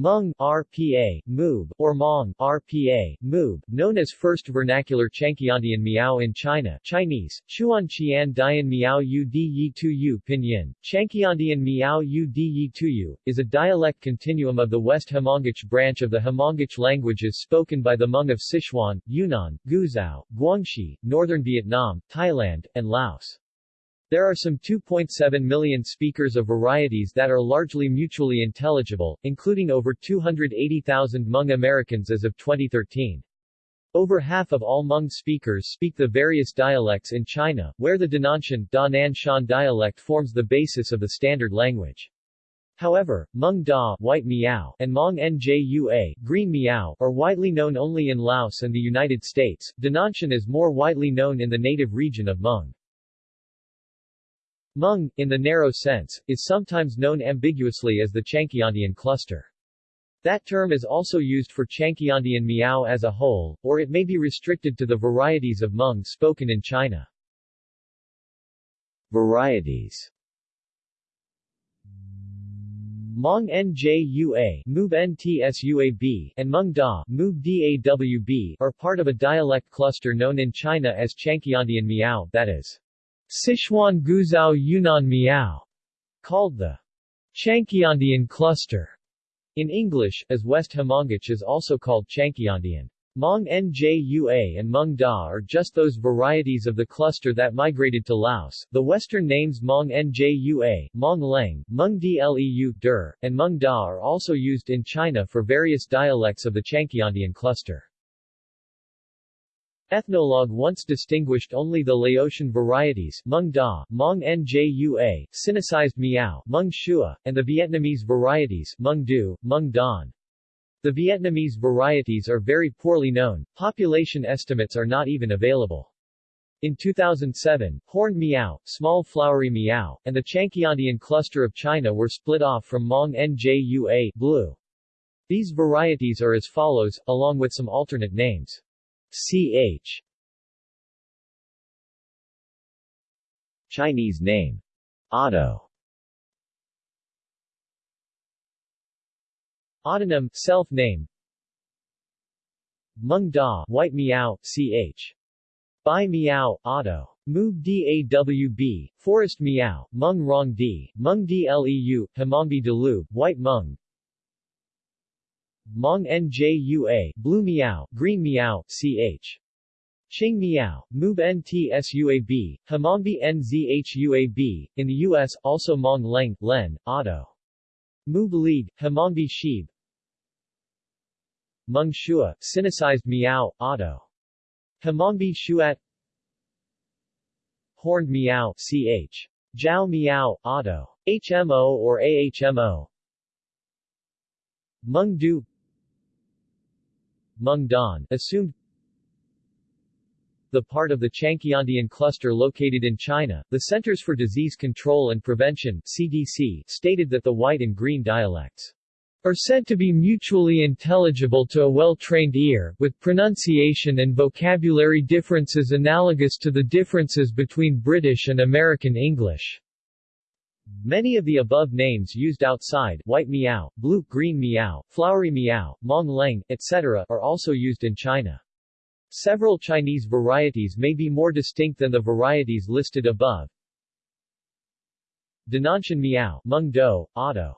Hmong RPA, Moob, or Hmong RPA, Moob, known as First Vernacular Changqiandian Miao in China Chinese, Chuan Qian Dian Miao Yu Di Yi Tu Yu Pinyin, Changqiandian Miao Yu Di Yi Tu Yu, is a dialect continuum of the West Hmongic branch of the Hmongic languages spoken by the Hmong of Sichuan, Yunnan, Guizhou, Guangxi, Northern Vietnam, Thailand, and Laos. There are some 2.7 million speakers of varieties that are largely mutually intelligible, including over 280,000 Hmong Americans as of 2013. Over half of all Hmong speakers speak the various dialects in China, where the Dananshan Da Shan dialect forms the basis of the standard language. However, Hmong Da white Miao and Hmong Njua green Miao are widely known only in Laos and the United States. Dananshan is more widely known in the native region of Hmong. Hmong, in the narrow sense, is sometimes known ambiguously as the Changqiandian cluster. That term is also used for Changqiandian Miao as a whole, or it may be restricted to the varieties of Hmong spoken in China. Varieties Hmong Njua Mub Ntsuab and Hmong Da Mub Dawb are part of a dialect cluster known in China as Changqiandian Miao that is, Sichuan Guizhou Yunnan Miao, called the Changqiandian cluster in English, as West Hmongic is also called Changqiandian. Hmong Njua and Hmong Da are just those varieties of the cluster that migrated to Laos. The western names Hmong Njua, Hmong Leng, Hmong Dleu Der, and Hmong Da are also used in China for various dialects of the Changqiandian cluster. Ethnologue once distinguished only the Laotian varieties Hmong Da, Hmong Njua, Sinicized Miao, Hmong Shua, and the Vietnamese varieties Hmong Du, Hmong Don. The Vietnamese varieties are very poorly known, population estimates are not even available. In 2007, Horned Miao, Small Flowery Miao, and the Changqiandian cluster of China were split off from Hmong Njua blue. These varieties are as follows, along with some alternate names. Ch. Chinese name. Otto. Autonym, self-name. Mung Da, White Miao, ch. Bai Miao, Otto. Mub Dawb, Forest Miao, Mung Rong Di, Hmong Dleu, Hmongbi Delub, White Hmong, Hmong Njua, Blue Miao, Green Miao, ch. Ching Miao, Mub Ntsuab, Hmongbi Nzhuab, in the U.S., also Hmong Leng, Len, Otto. Mub Lead, Hmongbi Shib, Hmong Shua, Sinicized Miao, Otto. Hmongbi Shuat Horned Miao, ch. Jiao Miao, Otto. HMO or AHMO Hmong Hmong Don, assumed the part of the Changqiandian cluster located in China, the Centers for Disease Control and Prevention CDC, stated that the white and green dialects are said to be mutually intelligible to a well-trained ear, with pronunciation and vocabulary differences analogous to the differences between British and American English. Many of the above names used outside white Miao, blue, green Miao, flowery Miao, mong leng, etc. are also used in China. Several Chinese varieties may be more distinct than the varieties listed above. Dananshan Miao, Meng Do, Otto.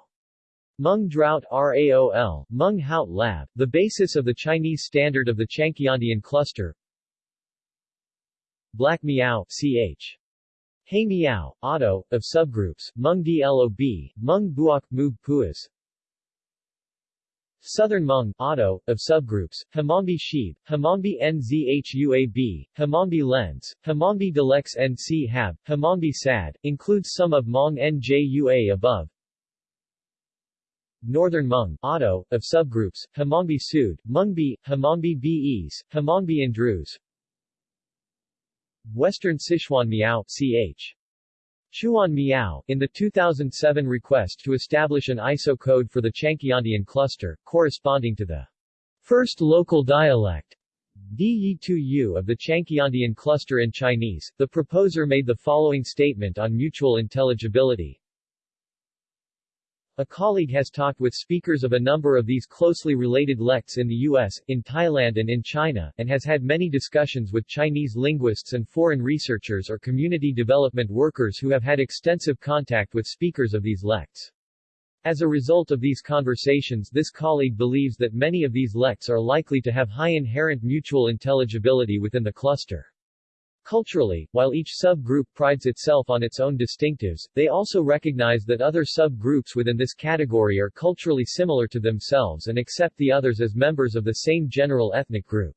Meng Drought RAOL, Meng Haut Lab, the basis of the Chinese standard of the Changqiandian cluster. Black Miao, ch. Hey Miao, Otto, of subgroups, Hmong Dlob, Hmong Buok, Puis. Southern Hmong, Otto, of subgroups, Hmongbi Shib, Hmongbi Nzhuab, Hmongbi Lens, Hmongbi Delex Nc Hab, Hmongbi Sad, includes some of Hmong Njua above. Northern Hmong, Otto, of subgroups, Hmongbi Sud, Hmongbi, Hmongbi Bes, Hmongbi Andrews, Western Sichuan Miao, ch. Chuan Miao, in the 2007 request to establish an ISO code for the Changqiandian cluster, corresponding to the first local dialect Di-2U of the Changqiandian cluster in Chinese, the proposer made the following statement on mutual intelligibility. A colleague has talked with speakers of a number of these closely related lects in the US, in Thailand and in China, and has had many discussions with Chinese linguists and foreign researchers or community development workers who have had extensive contact with speakers of these lects. As a result of these conversations this colleague believes that many of these lects are likely to have high inherent mutual intelligibility within the cluster. Culturally, while each subgroup prides itself on its own distinctives, they also recognize that other subgroups within this category are culturally similar to themselves and accept the others as members of the same general ethnic group.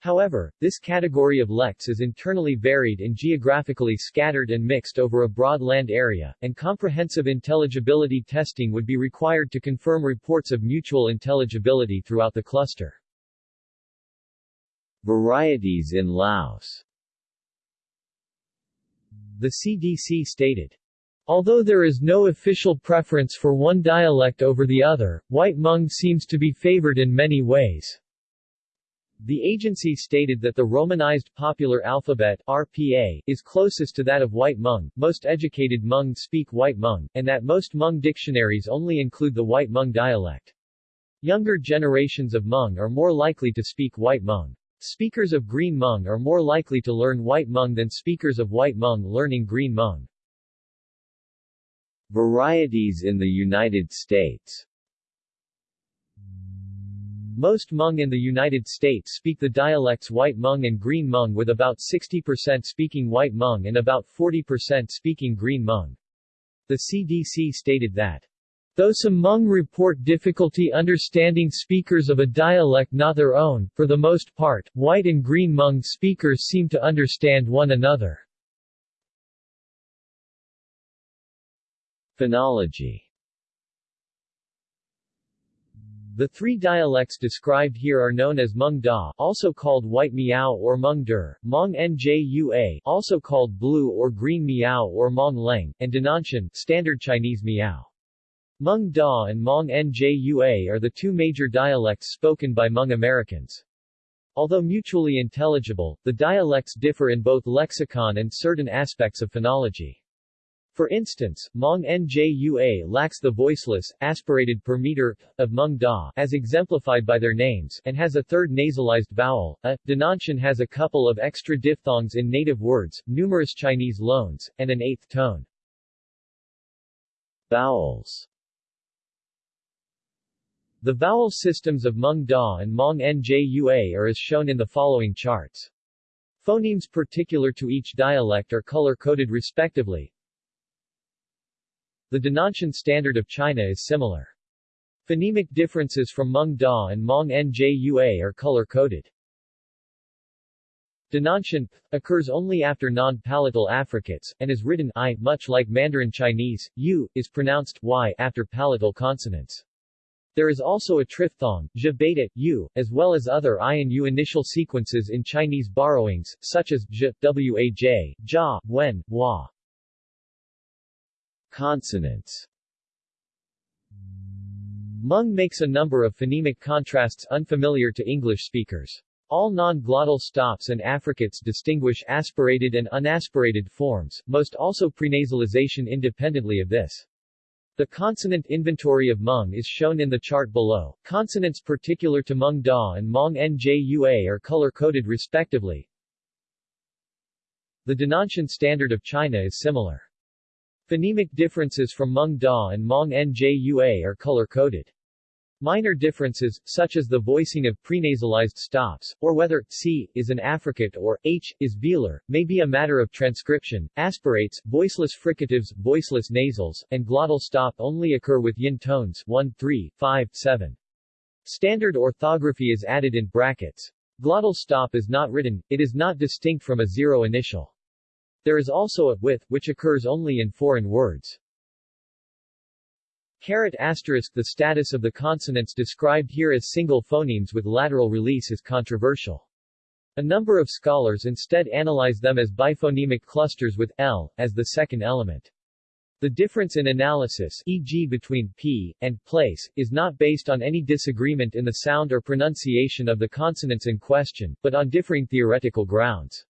However, this category of lects is internally varied and geographically scattered and mixed over a broad land area, and comprehensive intelligibility testing would be required to confirm reports of mutual intelligibility throughout the cluster. Varieties in Laos the CDC stated. Although there is no official preference for one dialect over the other, White Hmong seems to be favored in many ways. The agency stated that the Romanized Popular Alphabet RPA, is closest to that of White Hmong, most educated Hmong speak White Hmong, and that most Hmong dictionaries only include the White Hmong dialect. Younger generations of Hmong are more likely to speak White Hmong. Speakers of Green Hmong are more likely to learn White Hmong than speakers of White Hmong learning Green Hmong. Varieties in the United States Most Hmong in the United States speak the dialects White Hmong and Green Hmong with about 60% speaking White Hmong and about 40% speaking Green Hmong. The CDC stated that Though some Hmong report difficulty understanding speakers of a dialect not their own, for the most part, white and green Hmong speakers seem to understand one another. Phonology The three dialects described here are known as Hmong Da, also called White Miao or Hmong Der, Hmong Njua, also called Blue or Green Miao or Hmong Leng, and Dananshan, Standard Chinese Miao. Hmong Da and Hmong Njua are the two major dialects spoken by Hmong Americans. Although mutually intelligible, the dialects differ in both lexicon and certain aspects of phonology. For instance, Hmong Njua lacks the voiceless, aspirated per meter of Hmong Da, as exemplified by their names, and has a third nasalized vowel. A. Dananshan has a couple of extra diphthongs in native words, numerous Chinese loans, and an eighth tone. Vowels the vowel systems of Hmong Da and Hmong Njua are as shown in the following charts. Phonemes particular to each dialect are color-coded respectively. The Dananshan standard of China is similar. Phonemic differences from Hmong Da and Hmong Njua are color-coded. Dananshan occurs only after non-palatal affricates, and is written I, much like Mandarin Chinese, U, is pronounced Y after palatal consonants. There is also a triphthong, zh beta, u, as well as other i and u initial sequences in Chinese borrowings, such as zh, waj, ja, wen, wa. Consonants Hmong makes a number of phonemic contrasts unfamiliar to English speakers. All non-glottal stops and affricates distinguish aspirated and unaspirated forms, most also prenasalization independently of this. The consonant inventory of Hmong is shown in the chart below. Consonants particular to Hmong Da and Hmong Njua are color-coded respectively. The Dananshan standard of China is similar. Phonemic differences from Hmong Da and Hmong Njua are color-coded. Minor differences, such as the voicing of prenasalized stops, or whether c is an affricate or h is velar, may be a matter of transcription. Aspirates, voiceless fricatives, voiceless nasals, and glottal stop only occur with yin tones 1, 3, 5, 7. Standard orthography is added in brackets. Glottal stop is not written, it is not distinct from a zero initial. There is also a with, which occurs only in foreign words. Caret asterisk The status of the consonants described here as single phonemes with lateral release is controversial. A number of scholars instead analyze them as biphonemic clusters with l as the second element. The difference in analysis e.g. between p and place is not based on any disagreement in the sound or pronunciation of the consonants in question, but on differing theoretical grounds.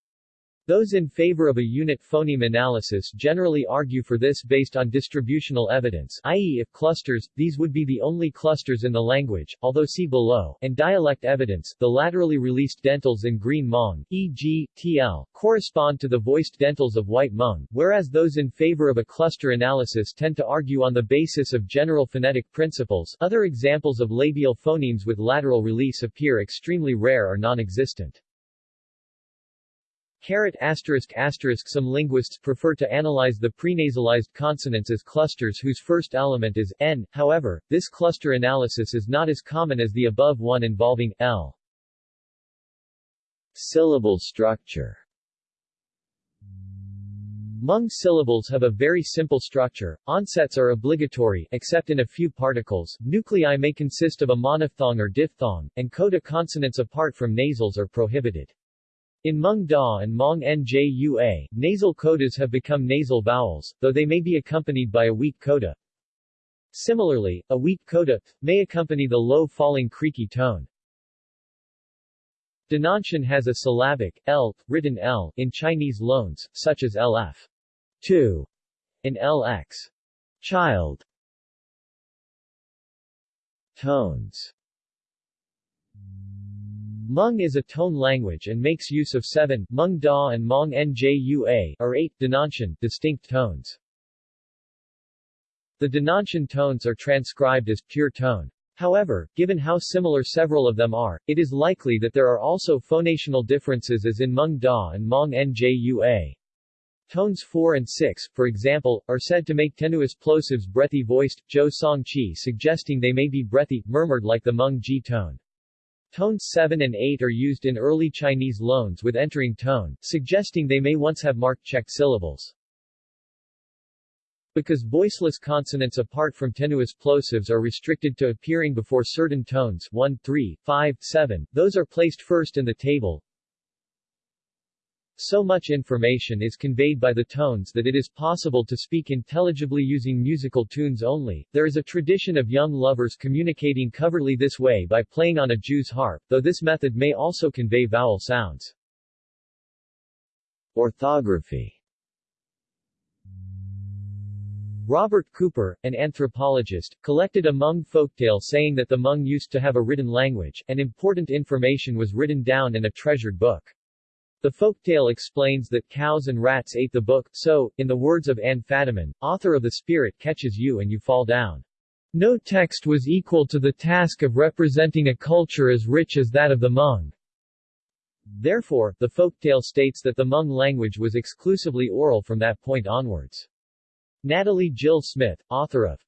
Those in favor of a unit phoneme analysis generally argue for this based on distributional evidence i.e. if clusters, these would be the only clusters in the language, although see below, and dialect evidence, the laterally released dentals in green Hmong, e.g., TL, correspond to the voiced dentals of white Hmong, whereas those in favor of a cluster analysis tend to argue on the basis of general phonetic principles other examples of labial phonemes with lateral release appear extremely rare or non-existent. Caret asterisk asterisk Some linguists prefer to analyze the prenasalized consonants as clusters whose first element is n, however, this cluster analysis is not as common as the above one involving l. Syllable structure Hmong syllables have a very simple structure, onsets are obligatory except in a few particles, nuclei may consist of a monophthong or diphthong, and coda consonants apart from nasals are prohibited. In Hmong Da and Hmong Njua, nasal codas have become nasal vowels, though they may be accompanied by a weak coda. Similarly, a weak coda may accompany the low-falling creaky tone. Dananshan has a syllabic, l, written l, in Chinese loans, such as lf. 2 and lx. Child. Tones Hmong is a tone language and makes use of seven Hmong Da and Hmong Njua or eight Dananshan distinct tones. The Dananshan tones are transcribed as pure tone. However, given how similar several of them are, it is likely that there are also phonational differences as in Hmong Da and Hmong Njua. Tones 4 and 6, for example, are said to make tenuous plosives breathy voiced, Zhou Song chi suggesting they may be breathy, murmured like the Hmong Ji tone. Tones 7 and 8 are used in early Chinese loans with entering tone, suggesting they may once have marked checked syllables. Because voiceless consonants apart from tenuous plosives are restricted to appearing before certain tones 1, 3, 5, 7, those are placed first in the table, so much information is conveyed by the tones that it is possible to speak intelligibly using musical tunes only. There is a tradition of young lovers communicating covertly this way by playing on a Jew's harp, though this method may also convey vowel sounds. Orthography Robert Cooper, an anthropologist, collected a Hmong folktale saying that the Hmong used to have a written language, and important information was written down in a treasured book. The folktale explains that cows and rats ate the book, so, in the words of Anne Fadiman, author of The Spirit catches you and you fall down. No text was equal to the task of representing a culture as rich as that of the Hmong. Therefore, the folktale states that the Hmong language was exclusively oral from that point onwards. Natalie Jill Smith, author of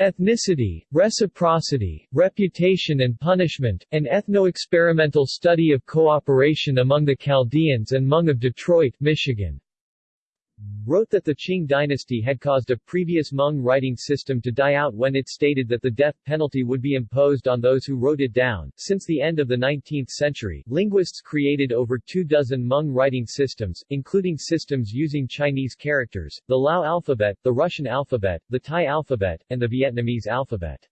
Ethnicity, Reciprocity, Reputation and Punishment, an ethno-experimental study of cooperation among the Chaldeans and Hmong of Detroit, Michigan wrote that the Qing dynasty had caused a previous Hmong writing system to die out when it stated that the death penalty would be imposed on those who wrote it down. Since the end of the 19th century, linguists created over two dozen Hmong writing systems, including systems using Chinese characters, the Lao alphabet, the Russian alphabet, the Thai alphabet, and the Vietnamese alphabet.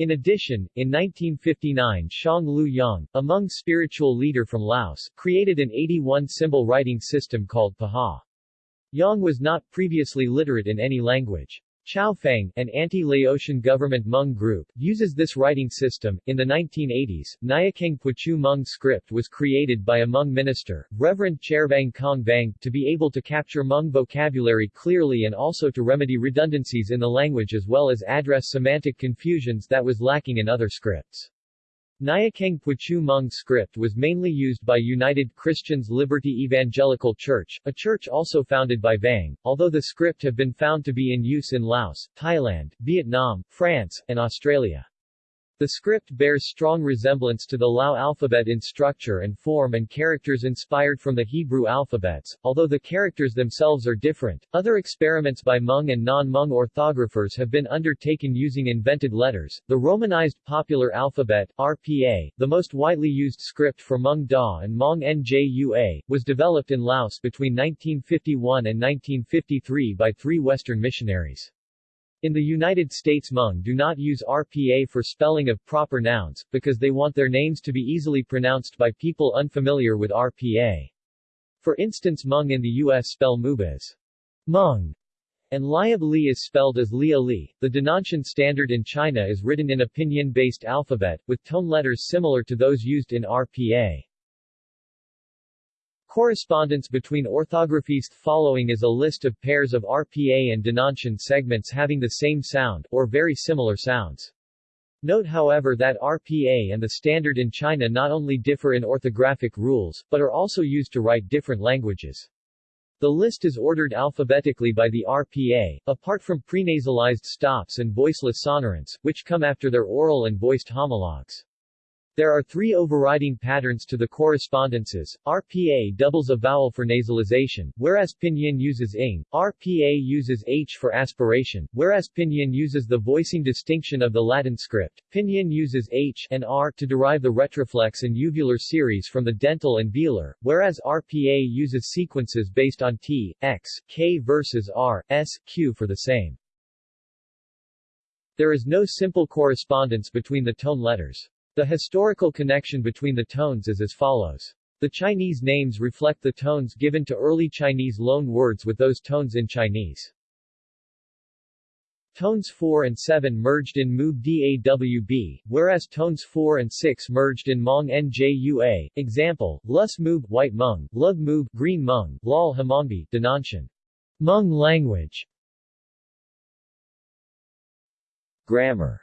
In addition, in 1959 Shong Lue Yang, a Hmong spiritual leader from Laos, created an 81-symbol writing system called Pahawh. Yang was not previously literate in any language. Chao Feng, an anti-Laotian government Hmong group, uses this writing system. In the 1980s, Nyiakeng Puachue Hmong script was created by a Hmong minister, Reverend Chervang Kong Vang, to be able to capture Hmong vocabulary clearly and also to remedy redundancies in the language as well as address semantic confusions that was lacking in other scripts. Nyiakeng Puachue Hmong script was mainly used by United Christians Liberty Evangelical Church, a church also founded by Vang, although the script have been found to be in use in Laos, Thailand, Vietnam, France, and Australia. The script bears strong resemblance to the Lao alphabet in structure and form and characters inspired from the Hebrew alphabets, although the characters themselves are different. Other experiments by Hmong and non-Hmong orthographers have been undertaken using invented letters. The Romanized Popular Alphabet RPA, the most widely used script for Hmong Da and Hmong Njua, was developed in Laos between 1951 and 1953 by three Western missionaries. In the United States Hmong do not use RPA for spelling of proper nouns, because they want their names to be easily pronounced by people unfamiliar with RPA. For instance Hmong in the U.S. spell moob as Hmong, and Liab Li is spelled as Lia Li. The Dananshan standard in China is written in a pinyin-based alphabet, with tone letters similar to those used in RPA. Correspondence between orthographies following is a list of pairs of RPA and Dananshan segments having the same sound, or very similar sounds. Note however that RPA and the standard in China not only differ in orthographic rules, but are also used to write different languages. The list is ordered alphabetically by the RPA, apart from prenasalized stops and voiceless sonorants, which come after their oral and voiced homologues. There are three overriding patterns to the correspondences. RPA doubles a vowel for nasalization, whereas Pinyin uses ing. RPA uses h for aspiration, whereas Pinyin uses the voicing distinction of the Latin script. Pinyin uses h and r to derive the retroflex and uvular series from the dental and velar, whereas RPA uses sequences based on t, x, k versus r, s, q for the same. There is no simple correspondence between the tone letters. The historical connection between the tones is as follows. The Chinese names reflect the tones given to early Chinese loan words with those tones in Chinese. Tones 4 and 7 merged in Moob DAWB, whereas tones 4 and 6 merged in Hmong NJUA. Example, Lus Moob White Hmong, Lug Moob Green Hmong, Lal Hmongbi Dananshan. Hmong language. Grammar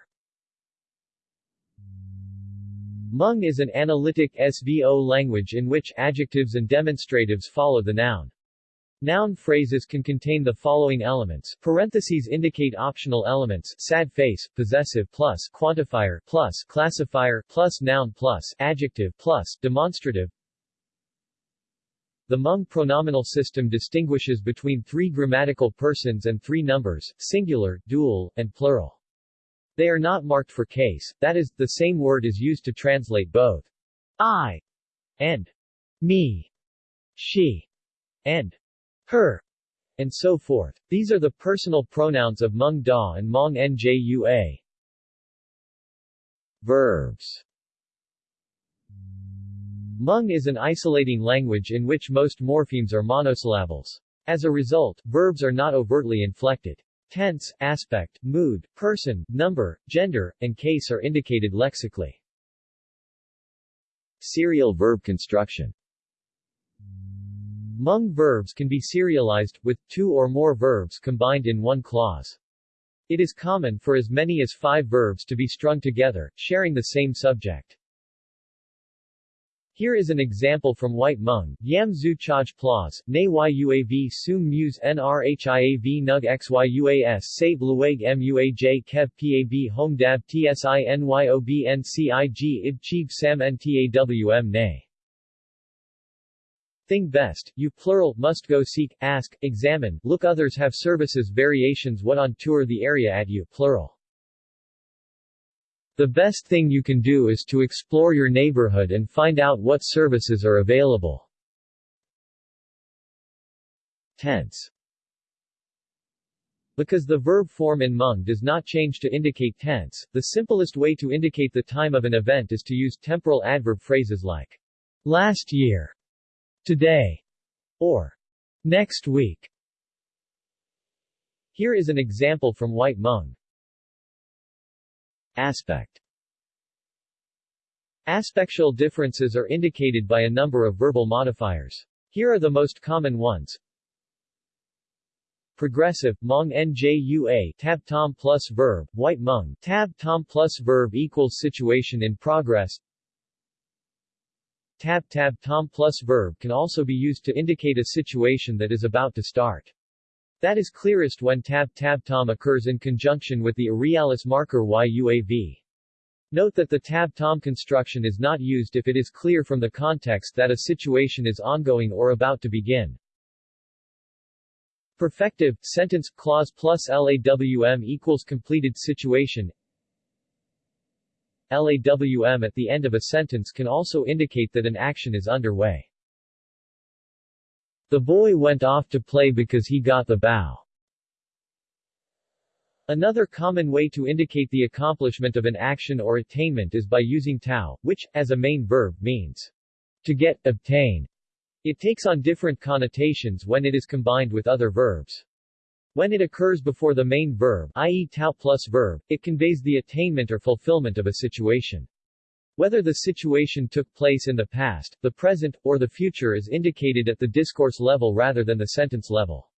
Hmong is an analytic SVO language in which adjectives and demonstratives follow the noun. Noun phrases can contain the following elements, parentheses indicate optional elements, sad face, possessive plus, quantifier plus, classifier plus, noun plus, adjective plus, demonstrative. The Hmong pronominal system distinguishes between three grammatical persons and three numbers, singular, dual, and plural. They are not marked for case, that is, the same word is used to translate both I and me, she and her, and so forth. These are the personal pronouns of Hmong Da and Hmong Njua. Verbs Hmong is an isolating language in which most morphemes are monosyllables. As a result, verbs are not overtly inflected. Tense, aspect, mood, person, number, gender, and case are indicated lexically. Serial verb construction Hmong verbs can be serialized, with two or more verbs combined in one clause. It is common for as many as five verbs to be strung together, sharing the same subject. Here is an example from White Mung, Yam Zu Chaj Plaus, Ne Yuav Sum Muse Nrhiav Nug Xyuas Save Lueg Muaj Kev Pab Home Dab Tsinyob Ncig Ib Chib Sam Ntawm Ne. Thing best, you plural, must go seek, ask, examine, look others have services variations what on tour the area at you plural. The best thing you can do is to explore your neighborhood and find out what services are available. Tense Because the verb form in Hmong does not change to indicate tense, the simplest way to indicate the time of an event is to use temporal adverb phrases like last year, today, or next week. Here is an example from White Hmong. Aspect Aspectual differences are indicated by a number of verbal modifiers. Here are the most common ones. Progressive, Hmong njua tab tom plus verb, white Hmong tab tom plus verb equals situation in progress. Tab tab tom plus verb can also be used to indicate a situation that is about to start. That is clearest when tab tab tom occurs in conjunction with the irrealis marker yuav. Note that the tab tom construction is not used if it is clear from the context that a situation is ongoing or about to begin. Perfective, sentence, clause plus LAWM equals completed situation LAWM at the end of a sentence can also indicate that an action is underway. The boy went off to play because he got the bow. Another common way to indicate the accomplishment of an action or attainment is by using tau, which, as a main verb, means to get, obtain. It takes on different connotations when it is combined with other verbs. When it occurs before the main verb, i.e. tau plus verb, it conveys the attainment or fulfillment of a situation. Whether the situation took place in the past, the present, or the future is indicated at the discourse level rather than the sentence level.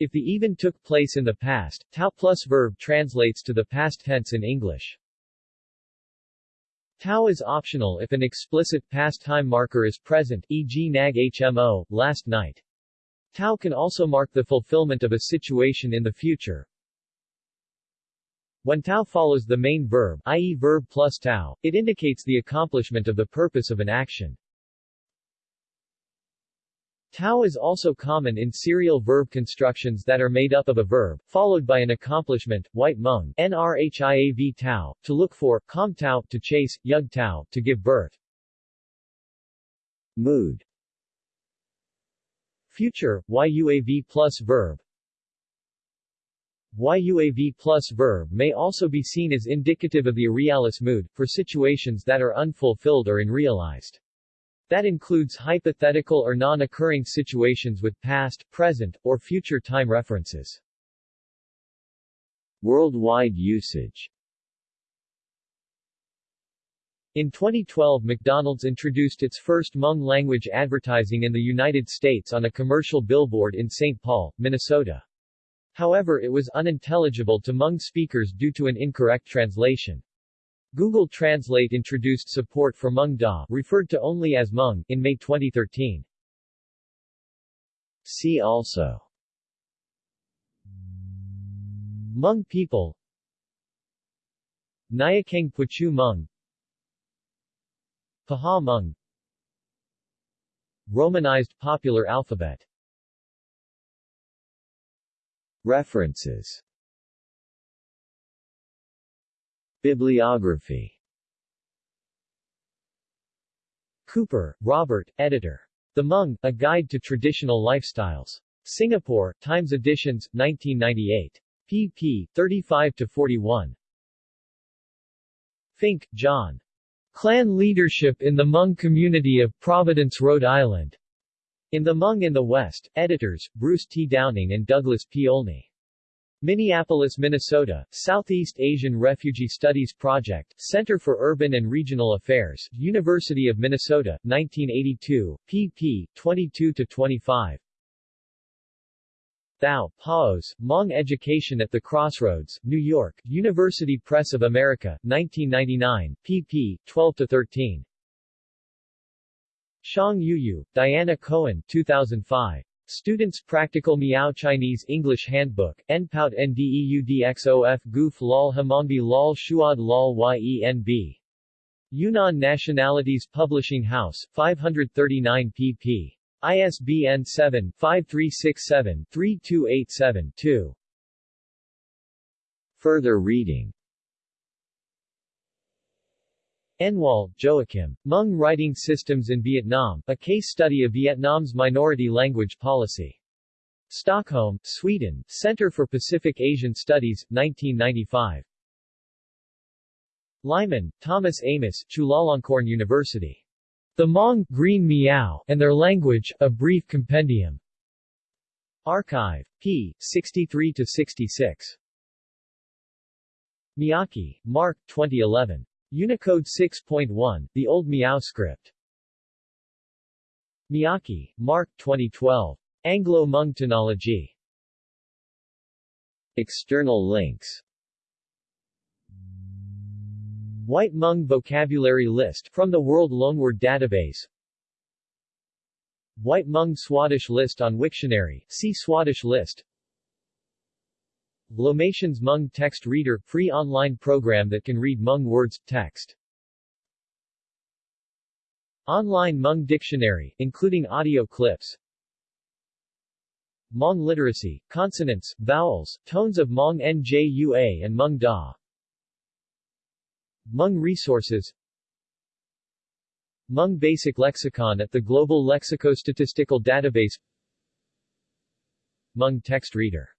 If the even took place in the past, tau plus verb translates to the past tense in English. Tau is optional if an explicit past time marker is present, e.g. nag hmo, last night. Tau can also mark the fulfillment of a situation in the future. When tau follows the main verb, i.e. verb plus tau, it indicates the accomplishment of the purpose of an action. Tau is also common in serial verb constructions that are made up of a verb, followed by an accomplishment, white mung, nrhiav tau, to look for, com tau, to chase, yug tau, to give birth. Mood Future, yuav plus verb, YUAV plus verb may also be seen as indicative of the irrealis mood, for situations that are unfulfilled or unrealized. That includes hypothetical or non-occurring situations with past, present, or future time references. Worldwide usage in 2012 McDonald's introduced its first Hmong language advertising in the United States on a commercial billboard in St. Paul, Minnesota. However it was unintelligible to Hmong speakers due to an incorrect translation. Google Translate introduced support for Hmong Da, referred to only as Hmong, in May 2013. See also. Hmong people. Nyiakeng Puachue Hmong. Pahawh Hmong. Romanized popular alphabet References Bibliography Cooper, Robert, editor. The Hmong, A Guide to Traditional Lifestyles. Singapore, Times Editions, 1998. pp. 35-41. Finck, John. Clan Leadership in the Hmong Community of Providence, Rhode Island. In the Hmong in the West, editors, Bruce T. Downing and Douglas P. Olney. Minneapolis, Minnesota, Southeast Asian Refugee Studies Project, Center for Urban and Regional Affairs, University of Minnesota, 1982, pp. 22-25. Thao, Paos, Hmong Education at the Crossroads, New York, University Press of America, 1999, pp. 12-13. Xiang Yuyu, Diana Cohen 2005. Students Practical Miao Chinese English Handbook, Npout Ndeudxof Goof Lol Hamongbi Lol Shuad Lol Yenb. Yunnan Nationalities Publishing House, 539 pp. ISBN 7-5367-3287-2. Further reading Enwall, Joachim. Hmong Writing Systems in Vietnam, a case study of Vietnam's minority language policy. Stockholm, Sweden, Center for Pacific Asian Studies, 1995. Lyman, Thomas Amos, Chulalongkorn University. The Hmong, Green Miao, and Their Language, A Brief Compendium. Archive. p. 63-66. Miyake, Mark, 2011. Unicode 6.1, The Old Miao Script. Miyake, Mark 2012. Anglo-Hmong Phonology. External links White Hmong Vocabulary List from the World Loanword Database White Hmong Swadesh List on Wiktionary, see Swadesh List Lomations Hmong Text Reader – free online program that can read Hmong words, text. Online Hmong Dictionary, including audio clips. Hmong literacy, consonants, vowels, tones of Hmong Njua and Hmong Da. Hmong resources. Hmong Basic Lexicon at the Global Lexicostatistical Database. Hmong Text Reader